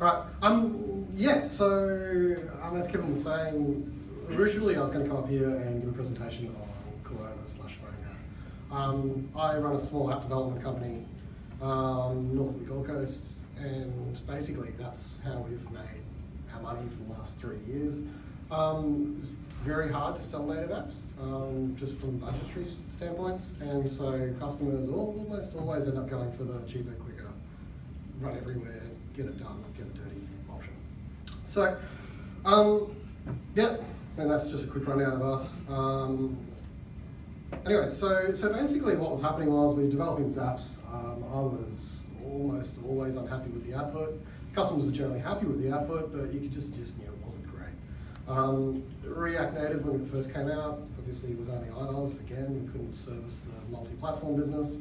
Right. Um. Yeah. So, um, as Kevin was saying, originally I was going to come up here and give a presentation on Cordova slash PhoneGap. Um, I run a small app development company um, north of the Gold Coast, and basically that's how we've made our money for the last three years. Um, it's very hard to sell native apps, um, just from budgetary standpoints, and so customers almost always end up going for the cheaper, quicker, run everywhere, get it done, get a dirty option. So, um, yeah, and that's just a quick rundown of us. Um, anyway, so so basically what was happening was we were developing Zaps. Um, I was almost always unhappy with the output. Customers are generally happy with the output, but you could just just knew it wasn't great. Um, React Native when it first came out, obviously it was only iOS. Again, we couldn't service the multi-platform business,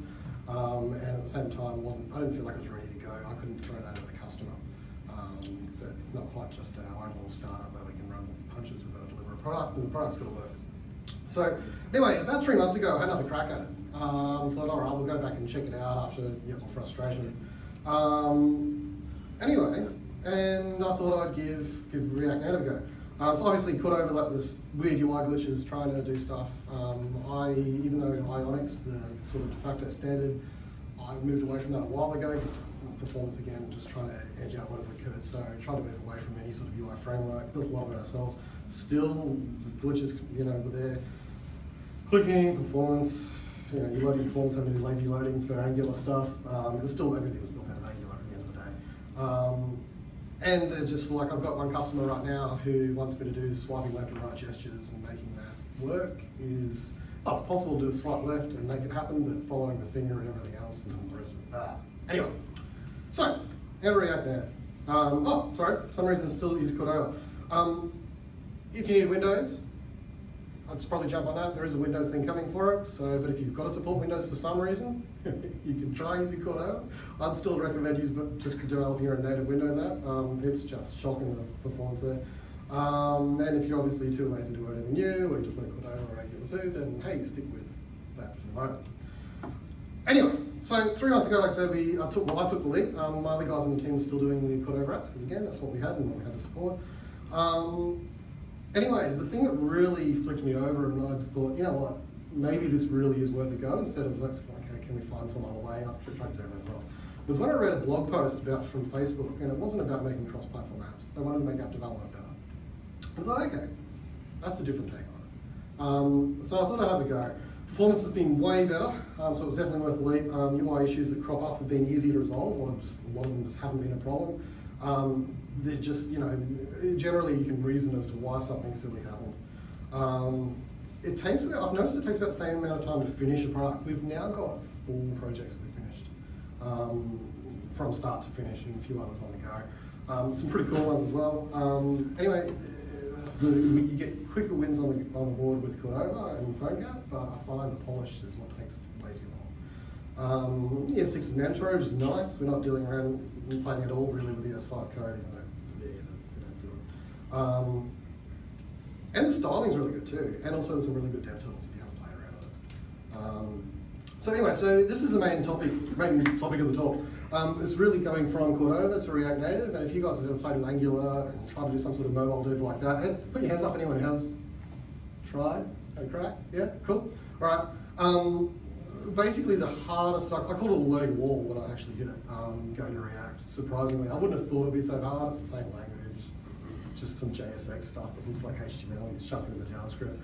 um, and at the same time, wasn't I didn't feel like I was ready to go. I couldn't throw that at the customer. Um, so it's not quite just our own little startup where we can run punches. We've got to deliver a product, and the product's got to work. So anyway, about three months ago, I had another crack at it. Um, thought, all right, we'll go back and check it out after yeah, more frustration. Um, anyway, and I thought I'd give give React Native a go. Um, so obviously, Cordova like this weird UI glitches trying to do stuff. Um, I, even though Ionic, the sort of de facto standard, I moved away from that a while ago because performance again, just trying to edge out whatever we could. So trying to move away from any sort of UI framework, built a lot of it ourselves. Still, the glitches, you know, were there. Clicking, performance, you know, you loading performance, having to do lazy loading for Angular stuff. Um, it's still everything was built out of Angular at the end of the day. Um, and they're just like, I've got one customer right now who wants me to do swiping left and right gestures and making that work is, oh, it's possible to do a swipe left and make it happen, but following the finger and everything else and the rest of that. Anyway, so, how to react now? Um, oh, sorry, for some reason still use Cordova. Um, if you need Windows, I'd probably jump on that. There is a Windows thing coming for it. So, but if you've got to support Windows for some reason, you can try using Cordova. I'd still recommend but just developing your own native Windows app. Um, it's just shocking the performance there. Um, and if you're obviously too lazy to do anything new, or you just learn Cordova or Angular 2, then hey, stick with that for the moment. Anyway, so three months ago, like I said, we I took well, I took the lead. Um, my other guys on the team were still doing the Cordova apps because again, that's what we had and we had to support. Um, anyway, the thing that really flicked me over, and I thought, you know what, maybe this really is worth a go instead of let's okay, can we find some other way? Tried to as well. Was when I read a blog post about from Facebook, and it wasn't about making cross-platform apps. They wanted to make app development better. I thought, okay, that's a different take on it. Um, so I thought I'd have a go. Performance has been way better, um, so it was definitely worth the leap. Um, UI issues that crop up have been easy to resolve, or just a lot of them just haven't been a problem. Um, they're just, you know, generally you can reason as to why something silly happened. Um, it takes, I've noticed it takes about the same amount of time to finish a product. We've now got four projects that we've finished um, from start to finish and a few others on the go. Um, some pretty cool ones as well. Anyway, the, you get quicker wins on the, on the board with Cordova and PhoneGap, but I find the polish is what takes way too long. Um, ES6 is mandatory, which is nice. We're not dealing around playing at all really with the ES5 code, even though it's there, but we don't do it. Um, and the styling's really good too, and also there's some really good dev tools if you haven't played around with it. Um, so anyway, so this is the main topic, main topic of the talk. Um, it's really going from Cordova to React Native, and if you guys have ever played with Angular and tried to do some sort of mobile dev like that, put your hands up anyone has tried, had a crack, yeah, cool, all right. Um, basically the hardest, stuff. I, call it a learning wall when I actually hit it, um, going to React, surprisingly. I wouldn't have thought it'd be so hard, it's the same language, just some JSX stuff that looks like HTML, it's shoved in the JavaScript.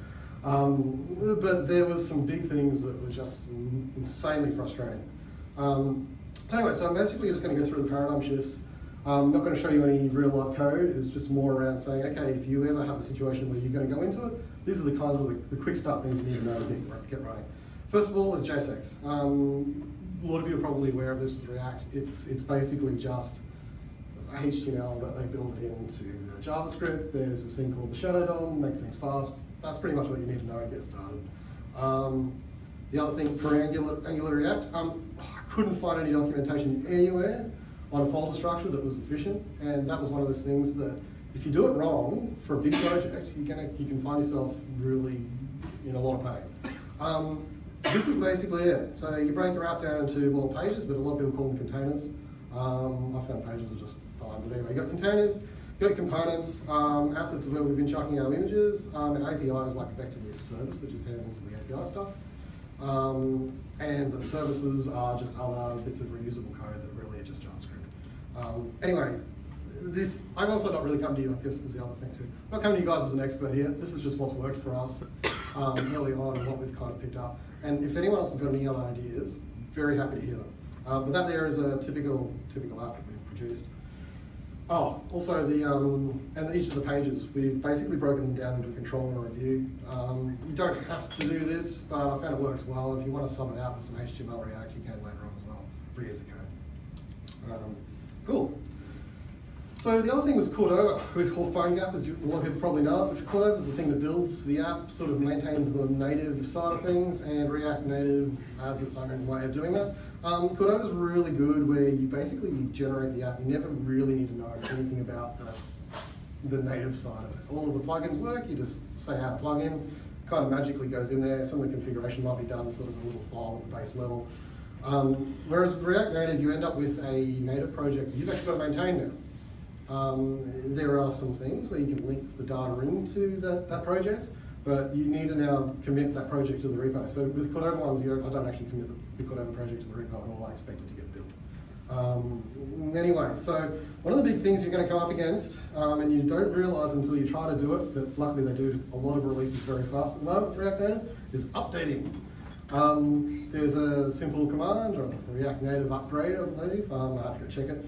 Um, but there was some big things that were just insanely frustrating. Um, so anyway, so I'm basically just going to go through the paradigm shifts. I'm not going to show you any real life code. It's just more around saying, okay, if you ever have a situation where you're going to go into it, these are the kinds of the, the quick start things you need to know to get, running. First of all is JSX. Um, a lot of you are probably aware of this with React. It's, it's basically just HTML, but they build it into the JavaScript. There's this thing called the Shadow DOM, makes things fast. That's pretty much what you need to know to get started. Um, the other thing for Angular, Angular React, um, couldn't find any documentation anywhere on a folder structure that was efficient, and that was one of those things that if you do it wrong for a big project, you're gonna, you can find yourself really in a lot of pain. Um, this is basically it. So you break your app down into, well, pages, but a lot of people call them containers. Um, I found pages are just fine. But anyway, you got containers, you got components, um, assets where we've been chucking our images, um, and API is like effectively a service that just handles the API stuff. Um, and the services are just other bits of reusable code that really are just JavaScript. Um, anyway, this, I'm also not really coming to you, I guess this is the other thing too. I'm not coming to you guys as an expert here. This is just what's worked for us um, early on and what we've kind of picked up. And if anyone else has got any other ideas, very happy to hear them. Um, but that there is a typical typical app that we've produced. Oh, also the, um, and each of the pages, we've basically broken them down into a controller review. Um, you don't have to do this, but I found it works well. If you want to sum it out with some HTML React, you can later on as well, reuse the code. Um, cool. So the other thing was Cordova, we call PhoneGap, as you, a lot of people probably know it, but Cordova is the thing that builds the app, sort of maintains the native side of things, and React Native has its own way of doing that. Um, Cordova is really good where you basically you generate the app, you never really need to know anything about the, the native side of it. All of the plugins work, you just say how to plug in, kind of magically goes in there, some of the configuration might be done sort of a little file at the base level. Um, whereas with React Native, you end up with a native project that you've actually got to maintain now. Um, there are some things where you can link the data into that, that project, but you need to now commit that project to the repo. So with Cordova ones, I don't actually commit the, the Cordova project to the repo at all. I expect it to get built. Um, anyway, so one of the big things you're going to come up against, um, and you don't realize until you try to do it, but luckily they do a lot of releases very fast at the moment, React Native, is updating. Um, there's a simple command, or React Native upgrade, I believe. Um, I have to go check it.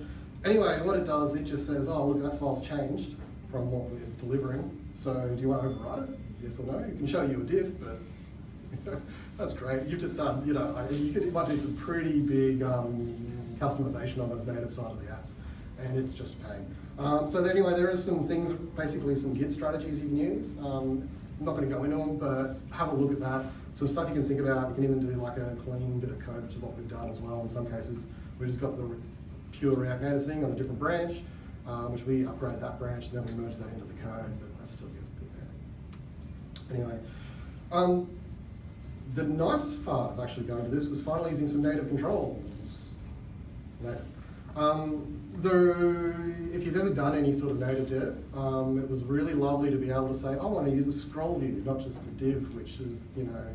Anyway, what it does, it just says, oh, look, that file's changed from what we're delivering. So do you want to overwrite it? Yes or no? It can show you a diff, but that's great. You've just done, you know, you, could, you might do some pretty big um, customization on those native side of the apps, and it's just a pain. Um, so anyway, there is some things, basically some Git strategies you can use. Um, I'm not going to go into them, but have a look at that. Some stuff you can think about. You can even do like a clean bit of code, which is what we've done as well in some cases. We've just got the pure React Native thing on a different branch, um, which we upgrade that branch and then we merge that into the code, but that still gets a bit messy. Anyway, um, the nicest part of actually going to this was finally using some native controls. Native. Um, the, if you've ever done any sort of native dev, um, it was really lovely to be able to say, I want to use a scroll view, not just a div, which is, you know,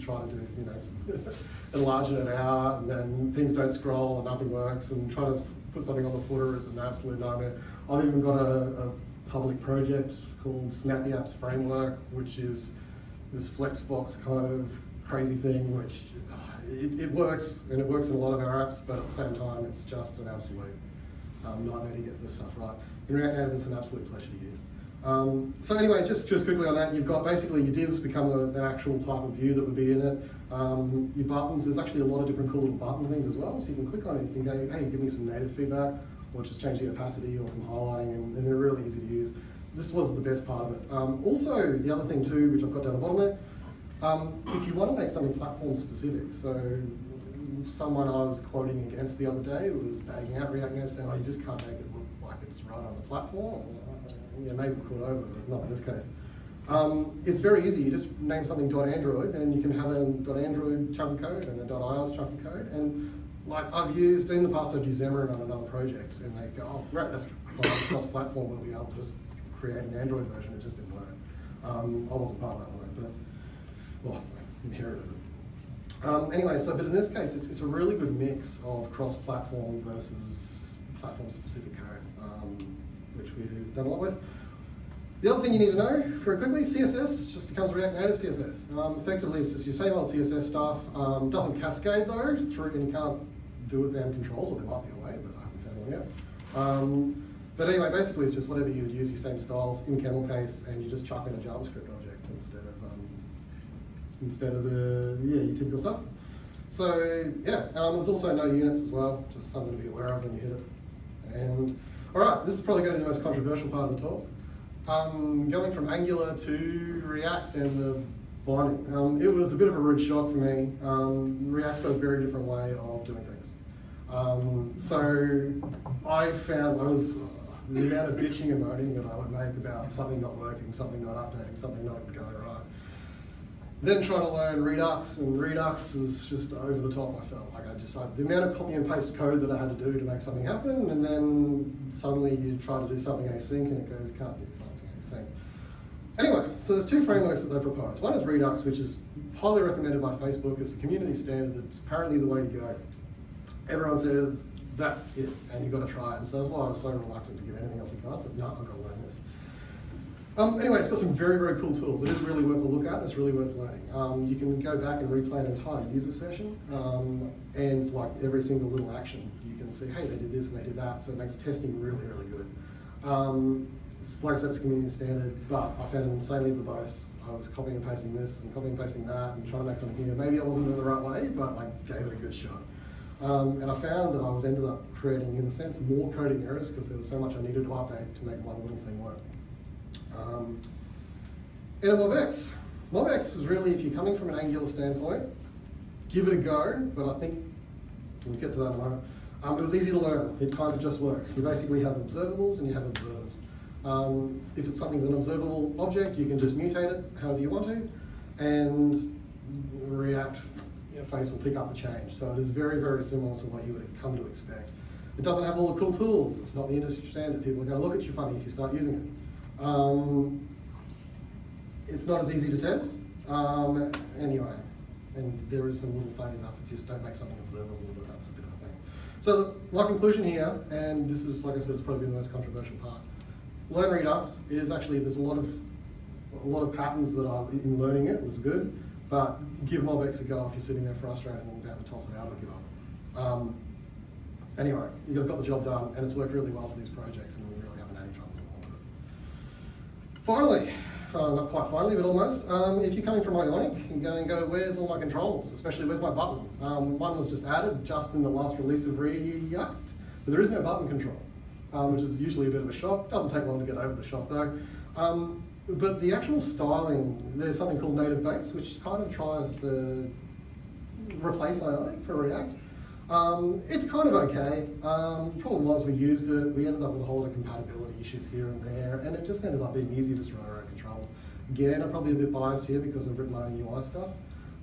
try to do, you know, enlarging it out, and then things don't scroll and nothing works, and trying to put something on the footer is an absolute nightmare. I've even got a, a public project called Snappy Apps Framework, which is this Flexbox kind of crazy thing, which uh, it, it, works, and it works in a lot of our apps, but at the same time, it's just an absolute um, nightmare to get this stuff right. In React Native, it's an absolute pleasure to use. Um, so anyway, just, just quickly on that, you've got basically your divs become an actual type of view that would be in it. Um, your buttons, there's actually a lot of different cool little button things as well. So you can click on it, you can go, hey, give me some native feedback, or just change the opacity or some highlighting, and, and they're really easy to use. This was the best part of it. Um, also, the other thing too, which I've got down the bottom there, um, if you want to make something platform specific, so someone I was quoting against the other day was bagging out React Native saying, oh, you just can't make it look like it's right on the platform. Yeah, maybe over, but not in this case. Um, it's very easy. You just name something .android, and you can have an .android chunk of code and a .ios chunk of code. And like I've used in the past, I've used Xamarin on another project, and they go, "Oh, great, that's cross-platform. We'll be able to just create an Android version." It just didn't work. Um, I wasn't part of that work, but well, I inherited it. Um, anyway, so but in this case, it's, it's a really good mix of cross-platform versus platform-specific code, um, we've done a lot with. The other thing you need to know, very quickly, CSS just becomes React Native CSS. Um, effectively, it's just your same old CSS stuff. Um, doesn't cascade though, through, and you can't do it damn controls, or there might be a way, but I haven't found one yet. Um, but anyway, basically it's just whatever you would use, your same styles in camel case, and you just chuck in a JavaScript object instead of um, instead of the yeah your typical stuff. So yeah, um, there's also no units as well, just something to be aware of when you hit it. And all right, this is probably going to be the most controversial part of the talk. Um, going from Angular to React and the binding. Um, it was a bit of a rude shock for me. Um, React's got a very different way of doing things. Um, so I found I was uh, the amount of bitching and moaning that I would make about something not working, something not updating, something not going right. Then trying to learn Redux, and Redux was just over the top. I felt like I just like the amount of copy and paste code that I had to do to make something happen, and then suddenly you try to do something async, and it goes can't do something async. Anyway, so there's two frameworks that they propose. One is Redux, which is highly recommended by Facebook. It's a community standard that's apparently the way to go. Everyone says that's it, and you've got to try it. And so that's why I was so reluctant to give anything else a go. I said, no, I've got to learn this. Um, anyway, it's got some very, very cool tools. It is really worth a look at. It's really worth learning. Um, you can go back and replay an entire user session, um, and like every single little action, you can see, hey, they did this and they did that. So it makes testing really, really good. Um, like I said, it's a community standard, but I found it insanely verbose. I was copying and pasting this and copying and pasting that and trying to make something here. Maybe I wasn't doing it the right way, but I gave it a good shot. Um, and I found that I was ended up creating, in a sense, more coding errors because there was so much I needed to update to make one little thing work. Um, and at MobX, MobX was really, if you're coming from an Angular standpoint, give it a go, but I think, we'll get to that in a moment. Um, it was easy to learn, it kind of just works. You basically have observables and you have observers. Um, if it's something's an observable object, you can just mutate it however you want to, and React interface will pick up the change. So it is very, very similar to what you would come to expect. It doesn't have all the cool tools. It's not the industry standard. People are going to look at you funny if you start using it. Um, it's not as easy to test. Um, anyway, and there is some little funny stuff if you don't make something observable, but that's a bit of a thing. So my conclusion here, and this is, like I said, it's probably the most controversial part. Learn Redux. It is actually, there's a lot of, a lot of patterns that are in learning it was good, but give MobX a go if you're sitting there frustrated and about to toss it out or give up. Um, anyway, you've got the job done, and it's worked really well for these projects, and we really haven't had any it. Finally, uh, not quite finally, but almost, um, if you're coming from Ionic, you're going to go, where's all my controls, especially where's my button? Um, one was just added just in the last release of React, but there is no button control, um, which is usually a bit of a shock. Doesn't take long to get over the shock though. Um, but the actual styling, there's something called native base, which kind of tries to replace Ionic for React. Um, it's kind of okay. Um, problem was we used it, we ended up with a whole lot of compatibility issues here and there, and it just ended up being easier to just write our own controls. Again, I'm probably a bit biased here because I've written my own UI stuff.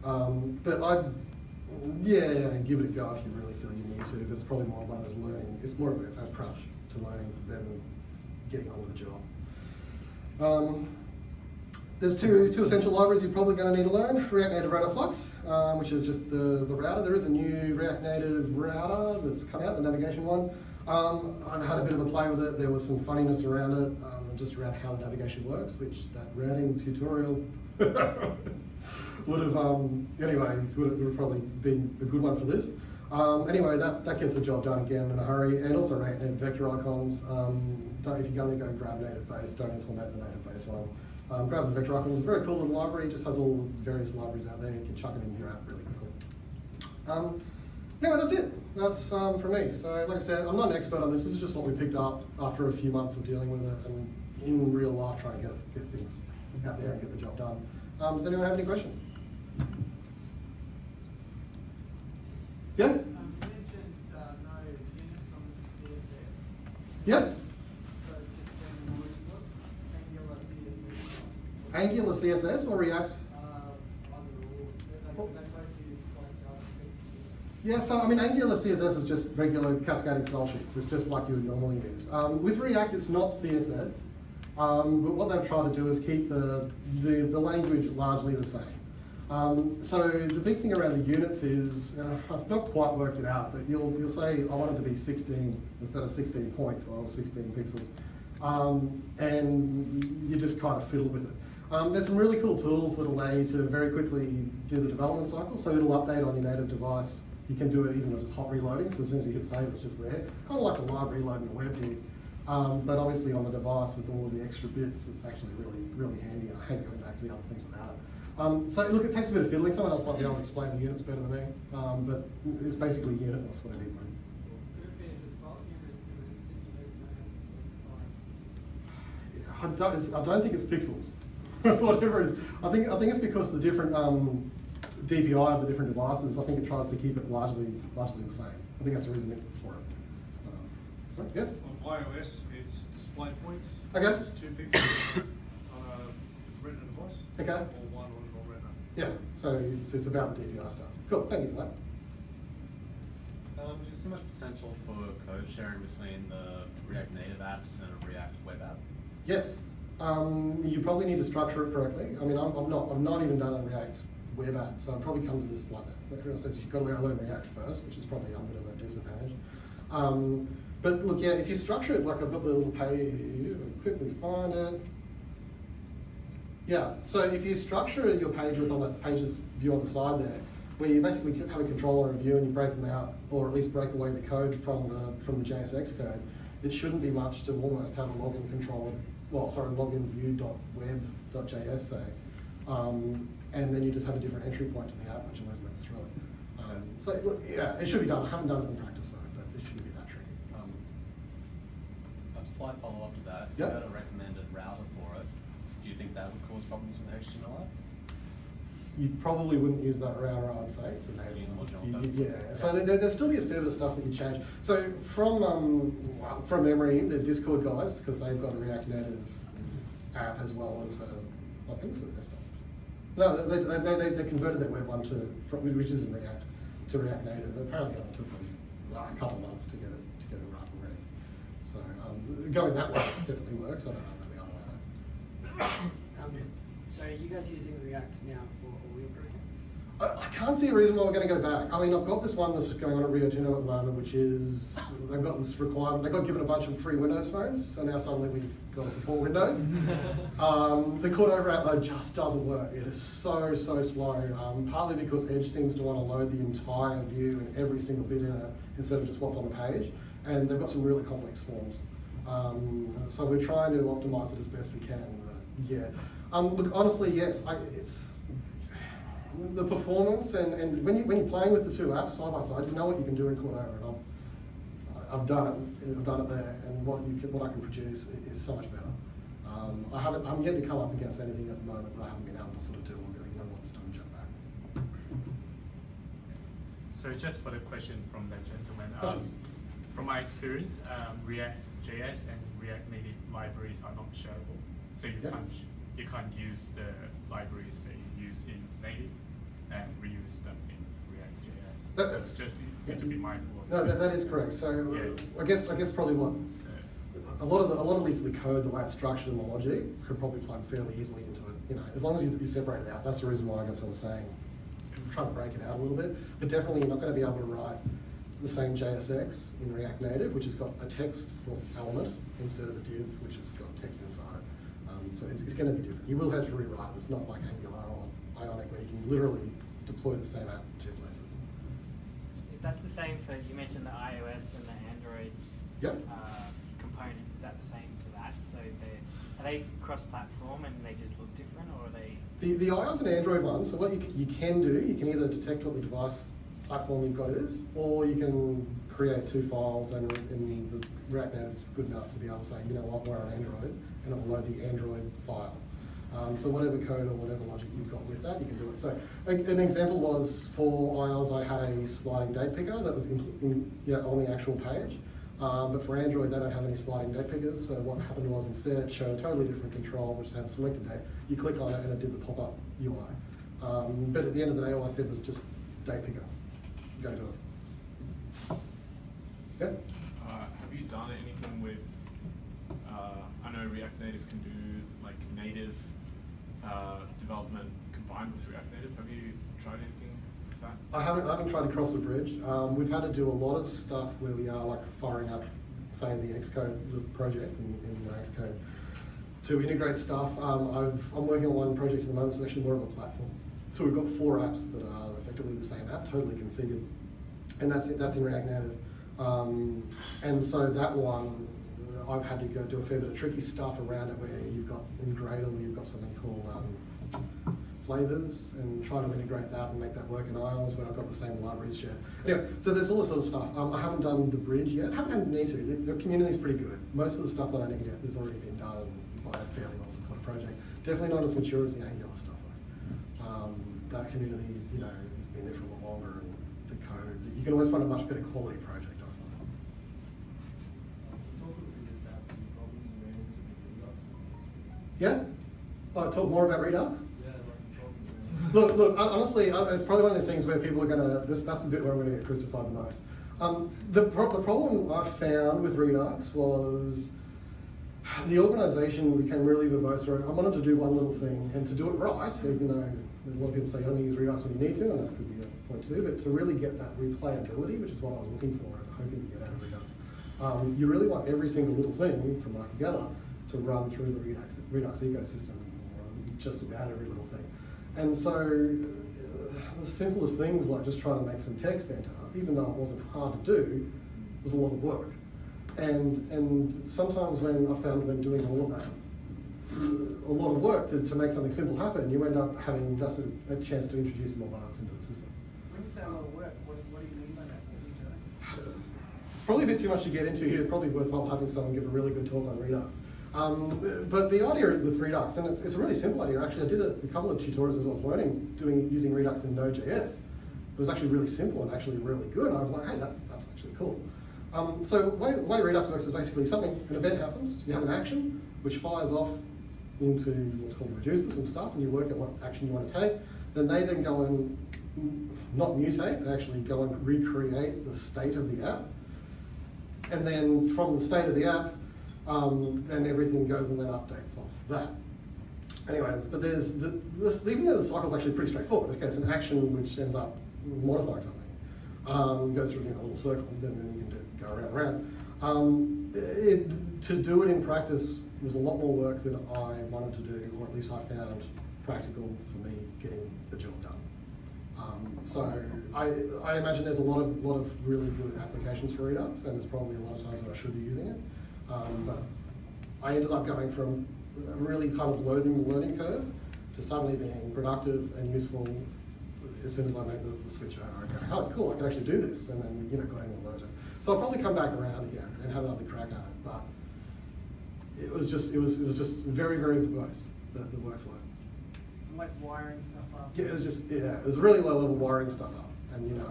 Um, but I'd, yeah, give it a go if you really feel you need to, but it's probably more one of those learning, it's more of an approach to learning than getting on with the job. Um, there's two, two essential libraries you're probably going to need to learn. React Native Router Flux, um, which is just the, the router. There is a new React Native router that's come out, the navigation one. Um, I had a bit of a play with it. There was some funniness around it, um, just around how the navigation works, which that routing tutorial would have, um, anyway, would have, probably been a good one for this. Um, anyway, that, that gets the job done again in a hurry, and also React Native vector icons. Um, don't, if you're going to go grab native base, don't implement the native base one. Um, grab the vector icons. It's very cool little library. It just has all the various libraries out there. You can chuck it in your app really quickly. Um, anyway, that's it. That's um, from me. So, like I said, I'm not an expert on this. This is just what we picked up after a few months of dealing with it and in real life trying to get, get things out there and get the job done. Um, does anyone have any questions? Yeah? Um, you mentioned uh, no units on the CSS. Yeah? So just general knowledge, what's Angular CSS? Or React? Yeah, so I mean, Angular CSS is just regular cascading style sheets. It's just like you would normally use. Um, with React, it's not CSS, um, but what they've tried to do is keep the, the, the language largely the same. Um, so the big thing around the units is, uh, I've not quite worked it out, but you'll, you'll say, I want it to be 16 instead of 16 point or 16 pixels. Um, and you just kind of fiddle with it. Um, there's some really cool tools that allow you to very quickly do the development cycle. So it'll update on your native device. You can do it even with hot reloading. So as soon as you hit save, it's just there. Kind of like a live reload in a web view. Um, but obviously on the device with all of the extra bits, it's actually really, really handy. And I hate going back to the other things without it. Um, so look, it takes a bit of fiddling. Someone else might be able to explain the units better than me. Um, but it's basically unit. That's what? I don't, I don't think it's pixels. Whatever it is. I think, I think it's because the different um, DPI of the different devices, I think it tries to keep it largely, largely the same. I think that's the reason for it. Um, sorry, yeah? On iOS, it's display points. Okay. It's two pixels on a retina device. Okay. Or one on non-retina. Yeah, so it's, it's about the DPI stuff. Cool, thank you for that. Um, do you much potential for code sharing between the React Native apps and a React web app? Yes, um, you probably need to structure it correctly. I mean, I'm, I'm not, I've not even done a React web app, so I've probably come to this like that. Everyone says you've got to learn React first, which is probably a bit of a disadvantage. Um, but look, yeah, if you structure it like I've got the little page, quickly find it. Yeah, so if you structure your page with on that pages view on the side there, where you basically have a controller and view and you break them out, or at least break away the code from the from the JSX code, it shouldn't be much to almost have a login controller, well, sorry, login view.web.js say, um, and then you just have a different entry point to the app, which always makes it. Um, so look, yeah, it should be done. I haven't done it in practice though, but it shouldn't be that tricky. Um, a slight follow-up to that, Yep. you had a recommended router for it, do you think that would cause problems with HTML? You probably wouldn't use that router, I'd say. It's a native Use one. module You- first. Yeah, so there, there'll still be a fair bit of stuff that you change. So from, um, from memory, the Discord guys, because they've got a React Native app as well as, uh, I think it's for the desktop. No, they, they, they, they, they converted their web one to, from, which is in React, to React Native. Apparently it only took them uh, a couple of months to get it, to get it right and ready. So, um, going that way definitely works. I don't know about the other way though. So are you guys using React now for all your projects? I, I can't see a reason why we're going to go back. I mean, I've got this one that's going on at Rio Tinto at the moment, which is they've got this requirement. They got given a bunch of free Windows phones, so now suddenly we've got to support Windows. um, the Cordova app though just doesn't work. It is so so slow. Um, partly because Edge seems to want to load the entire view and every single bit in it instead of just what's on the page, and they've got some really complex forms. Um, so we're trying to optimize it as best we can. But yeah, um, look honestly, yes, I, it's the performance and, and when, you, when you're playing with the two apps side by side, you know what you can do in Cordova. And I've, I've done it, I've done it there, and what you can, what I can produce is so much better. Um, I haven't, I'm yet to come up against anything at the moment, but I haven't been able to sort of do all the, you know, what's done jump back. So just for the question from that gentleman, um, from my experience, um, React JS and React Native libraries are not shareable. So you Yeah. can't you can't use the libraries that you use in native and reuse them in React JS. That- so that's- just need to be mindful of No, that, that is correct. So Yeah. Uh, I guess I guess probably what So, a lot of the, a lot of the code, the way it's structured and the logic, could probably plug fairly easily into it. You know, as long as you, you separate it out. That's the reason why I guess I was saying, I'm trying to break it out a little bit. But definitely, you're not going to be able to write the same JSX in React Native, which has got a text for element instead of a div, which has got text inside it. Um, so it's, it's going to be different. You will have to rewrite it. It's not like Angular or Ionic where you can literally deploy the same app in two places. Is that the same for, you mentioned the iOS and the Android Yep. uh, components, is that the same for that? So they, are they cross-platform and they just look different, or are they? The, the iOS and Android ones, so what you, you can do, you can either detect what the device platform you've got is, or you can create two files and, and the React Native is good enough to be able to say, you know what, we're on Android, and it will load the Android file. Um, so whatever code or whatever logic you've got with that, you can do it. So an example was for iOS, I had a sliding date picker that was in, in, on the actual page. Um, but for Android, they don't have any sliding date pickers. So what happened was instead it showed a totally different control, which had selected date. You click on it and it did the pop-up UI. Um, but at the end of the day, all I said was just date picker. Go do it. Yep. Uh, have you done anything with, uh, I know React Native can do like native, uh, development combined with React Native. Have you tried anything with that? I haven't, I haven't tried to cross the bridge. Um, we've had to do a lot of stuff where we are like firing up, say, the Xcode, the project in, in Xcode to integrate stuff. Um, I've, I'm working on one project at the moment, it's actually more of a platform. So we've got four apps that are effectively the same app, totally configured. And that's it, that's in React Native. Um, and so that one, I've had to go do a fair bit of tricky stuff around it where you've got in Gradle, you've got something called um, flavors and trying to integrate that and make that work in iOS when I've got the same libraries shared. Anyway, so there's all this sort of stuff. Um, I haven't done the bridge yet. haven't had need to. The, the community's pretty good. Most of the stuff that I need yet has already been done by a fairly well supported project. Definitely not as mature as the Angular stuff. Um, that community is, you know, has been there for a lot longer and the code, you can always find a much better quality project, I find. Talk a bit about the problems you ran into with Redux. Yeah? Oh, talk more about Redux? Yeah, like Look, look, honestly, uh, it's probably one of those things where people are gonna, this, that's the bit where I'm gonna get crucified the most. Um, the, pro- the problem I found with Redux was the organisation became really verbose where I wanted to do one little thing and to do it right, even though a lot of people say only use Redux when you need to, and that could be a point to but to really get that replayability, which is what I was looking for and hoping to get out of Redux, um, you really want every single little thing, from what I can gather, to run through the Redux, Redux ecosystem, or just about every little thing. And so, uh, the simplest things like just trying to make some text enter, even though it wasn't hard to do, was a lot of work. And, and sometimes when I found when doing all of that, a lot of work to, to make something simple happen, you end up having just a, a chance to introduce more bugs into the system. When you say a lot of work, what, what do you mean by that? What are you doing? Probably a bit too much to get into here, probably worthwhile having someone give a really good talk on Redux. Um, but the idea with Redux, and it's, it's a really simple idea, actually I did a, a couple of tutorials as I was learning, doing using Redux in Node.js. It was actually really simple and actually really good, and I was like, hey, that's, that's actually cool. Um, so the way, the way Redux works is basically something, an event happens, you have an action, which fires off into what's called reducers and stuff, and you work out what action you want to take. Then they then go and not mutate, they actually go and recreate the state of the app. And then from the state of the app, um, then everything goes and then updates off that. Anyways, but there's, the, this, even though the cycle is actually pretty straightforward, okay, it's an action which ends up modifying something. Um, goes through you know, a little circle, then, then you can go around and around. Um, it, to do it in practice was a lot more work than I wanted to do, or at least I found practical for me getting the job done. Um, so I, I imagine there's a lot of lot of really good applications for Redux, and there's probably a lot of times where I should be using it. Um, but I ended up going from really kind of loathing the learning curve to suddenly being productive and useful as soon as I made the, the switch over. I go, oh, cool, I can actually do this, and then you know got in and learned. So I'll probably come back around again and have another crack at it, but it was just it was it was just very very verbose the, the workflow. It's like wiring stuff up. Yeah, it was just yeah, it was really low level wiring stuff up, and you know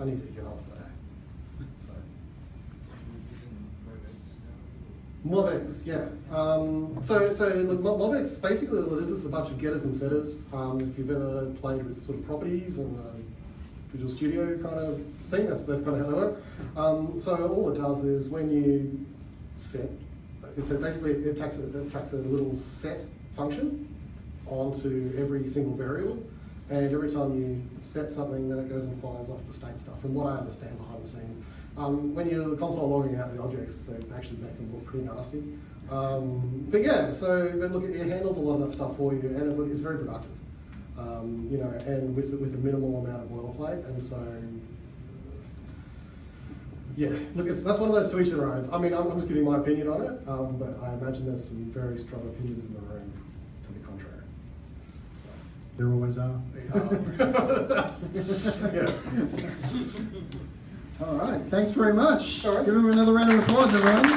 I needed to get on with it. eh? So. MobX, yeah. Um, so, so look, Mo- MobX basically all it is is a bunch of getters and setters. Um, if you've ever played with sort of properties and uh, Visual Studio kind of thing, that's, that's kind of how they work. Um, so all it does is when you set, so basically it takes a, it a little set function onto every single variable, and every time you set something, then it goes and fires off the state stuff. From what I understand behind the scenes, um, when you're console logging out the objects, they actually make them look pretty nasty. Um, but yeah, so but look, it handles a lot of that stuff for you, and it, it's very productive. Um, you know, and with with a minimal amount of boilerplate, and so yeah, look, it's, that's one of those to each their own. I mean, I'm, I'm just giving my opinion on it, um, but I imagine there's some very strong opinions in the room to the contrary. So. There always are. Yeah. All right, thanks very much. Right. Give him another round of applause, everyone.